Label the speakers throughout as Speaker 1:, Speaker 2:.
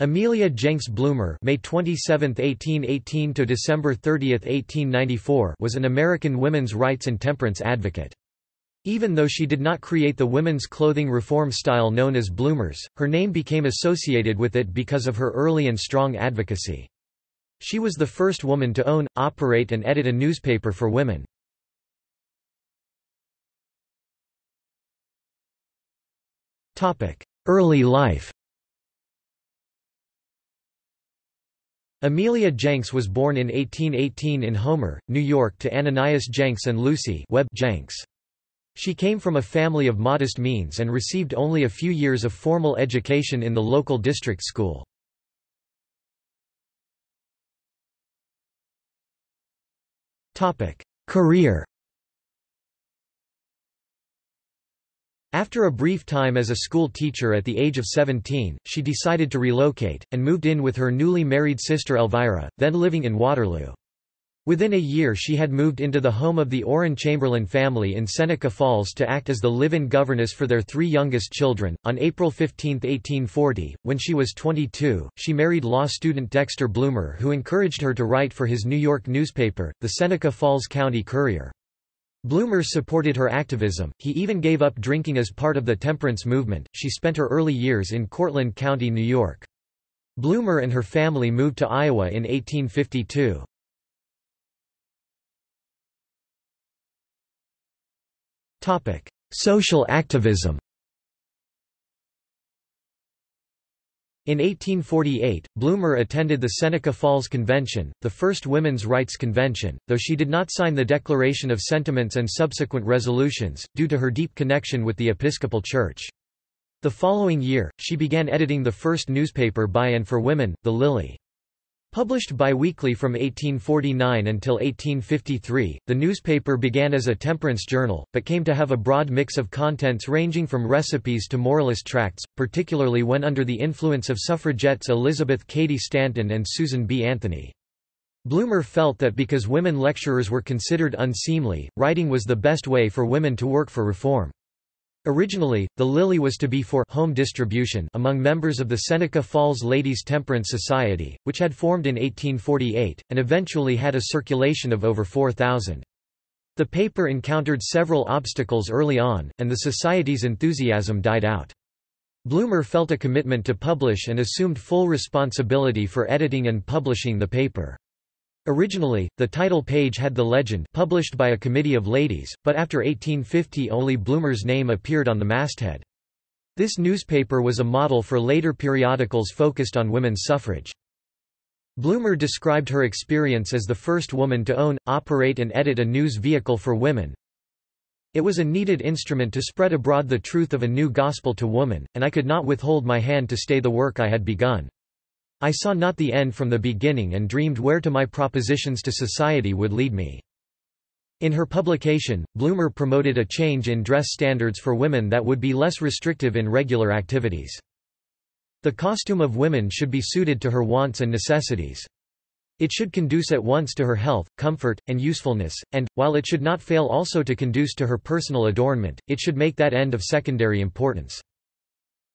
Speaker 1: Amelia Jenks Bloomer May 27, 1818 to December 30, 1894 was an American women's rights and temperance advocate. Even though she did not create the women's clothing reform style known as bloomers, her name became associated with it because of her early and strong advocacy. She was the first woman to own, operate and edit a newspaper for women. Early life Amelia Jenks was born in 1818 in Homer, New York to Ananias Jenks and Lucy Webb Jenks. She came from a family of modest means and received only a few years of formal education in the local district school. Career After a brief time as a school teacher at the age of 17, she decided to relocate, and moved in with her newly married sister Elvira, then living in Waterloo. Within a year she had moved into the home of the Orrin Chamberlain family in Seneca Falls to act as the live-in governess for their three youngest children. On April 15, 1840, when she was 22, she married law student Dexter Bloomer who encouraged her to write for his New York newspaper, the Seneca Falls County Courier. Bloomer supported her activism, he even gave up drinking as part of the temperance movement. She spent her early years in Cortland County, New York. Bloomer and her family moved to Iowa in 1852. Social activism In 1848, Bloomer attended the Seneca Falls Convention, the first women's rights convention, though she did not sign the Declaration of Sentiments and subsequent resolutions, due to her deep connection with the Episcopal Church. The following year, she began editing the first newspaper by and for women, The Lily. Published biweekly from 1849 until 1853, the newspaper began as a temperance journal, but came to have a broad mix of contents ranging from recipes to moralist tracts, particularly when under the influence of suffragettes Elizabeth Cady Stanton and Susan B. Anthony. Bloomer felt that because women lecturers were considered unseemly, writing was the best way for women to work for reform. Originally, the Lily was to be for home distribution among members of the Seneca Falls Ladies Temperance Society, which had formed in 1848, and eventually had a circulation of over 4,000. The paper encountered several obstacles early on, and the society's enthusiasm died out. Bloomer felt a commitment to publish and assumed full responsibility for editing and publishing the paper. Originally, the title page had the legend published by a committee of ladies, but after 1850 only Bloomer's name appeared on the masthead. This newspaper was a model for later periodicals focused on women's suffrage. Bloomer described her experience as the first woman to own, operate and edit a news vehicle for women. It was a needed instrument to spread abroad the truth of a new gospel to woman, and I could not withhold my hand to stay the work I had begun. I saw not the end from the beginning and dreamed where to my propositions to society would lead me. In her publication, Bloomer promoted a change in dress standards for women that would be less restrictive in regular activities. The costume of women should be suited to her wants and necessities. It should conduce at once to her health, comfort, and usefulness, and, while it should not fail also to conduce to her personal adornment, it should make that end of secondary importance.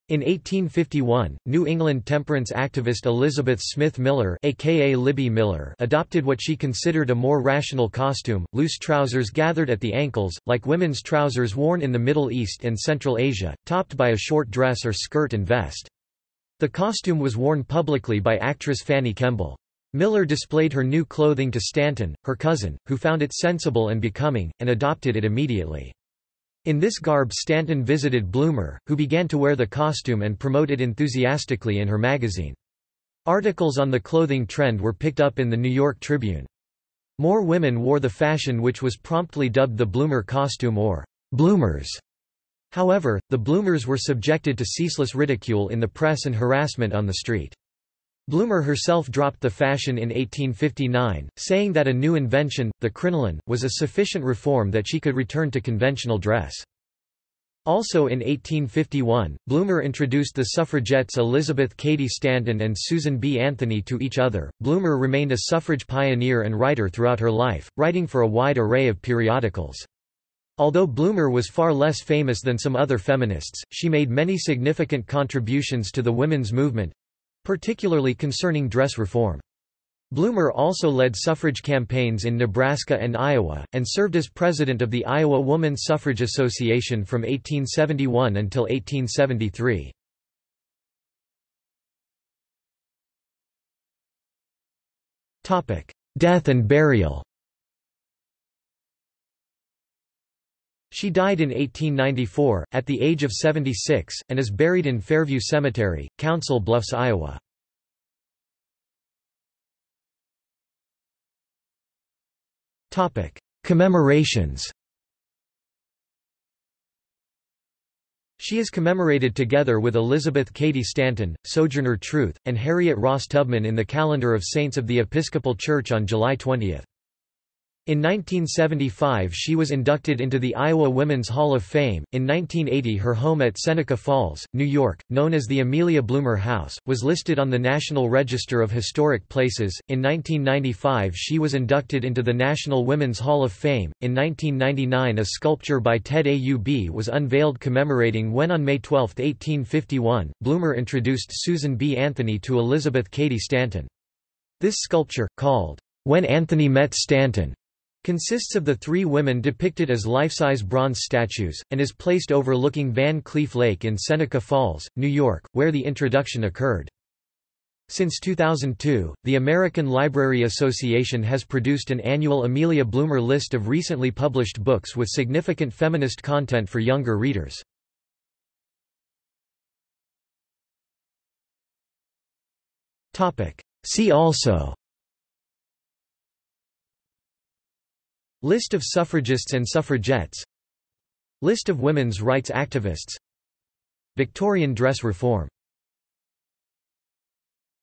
Speaker 1: In 1851, New England temperance activist Elizabeth Smith Miller, aka Libby Miller adopted what she considered a more rational costume, loose trousers gathered at the ankles, like women's trousers worn in the Middle East and Central Asia, topped by a short dress or skirt and vest. The costume was worn publicly by actress Fanny Kemble. Miller displayed her new clothing to Stanton, her cousin, who found it sensible and becoming, and adopted it immediately. In this garb Stanton visited Bloomer, who began to wear the costume and promote it enthusiastically in her magazine. Articles on the clothing trend were picked up in the New York Tribune. More women wore the fashion which was promptly dubbed the Bloomer costume or Bloomers. However, the Bloomers were subjected to ceaseless ridicule in the press and harassment on the street. Bloomer herself dropped the fashion in 1859, saying that a new invention, the crinoline, was a sufficient reform that she could return to conventional dress. Also in 1851, Bloomer introduced the suffragettes Elizabeth Cady Stanton and Susan B. Anthony to each other. Bloomer remained a suffrage pioneer and writer throughout her life, writing for a wide array of periodicals. Although Bloomer was far less famous than some other feminists, she made many significant contributions to the women's movement, particularly concerning dress reform. Bloomer also led suffrage campaigns in Nebraska and Iowa, and served as president of the Iowa Woman Suffrage Association from 1871 until 1873. Death and burial She died in 1894, at the age of 76, and is buried in Fairview Cemetery, Council Bluffs, Iowa. Commemorations She is commemorated together with Elizabeth Cady Stanton, Sojourner Truth, and Harriet Ross Tubman in the calendar of saints of the Episcopal Church on July 20. In 1975 she was inducted into the Iowa Women's Hall of Fame. In 1980 her home at Seneca Falls, New York, known as the Amelia Bloomer House, was listed on the National Register of Historic Places. In 1995 she was inducted into the National Women's Hall of Fame. In 1999 a sculpture by Ted Aub was unveiled commemorating when on May 12, 1851, Bloomer introduced Susan B. Anthony to Elizabeth Cady Stanton. This sculpture, called, When Anthony Met Stanton, Consists of the three women depicted as life-size bronze statues, and is placed overlooking Van Cleef Lake in Seneca Falls, New York, where the introduction occurred. Since 2002, the American Library Association has produced an annual Amelia Bloomer list of recently published books with significant feminist content for younger readers. See also List of suffragists and suffragettes. List of women's rights activists. Victorian dress reform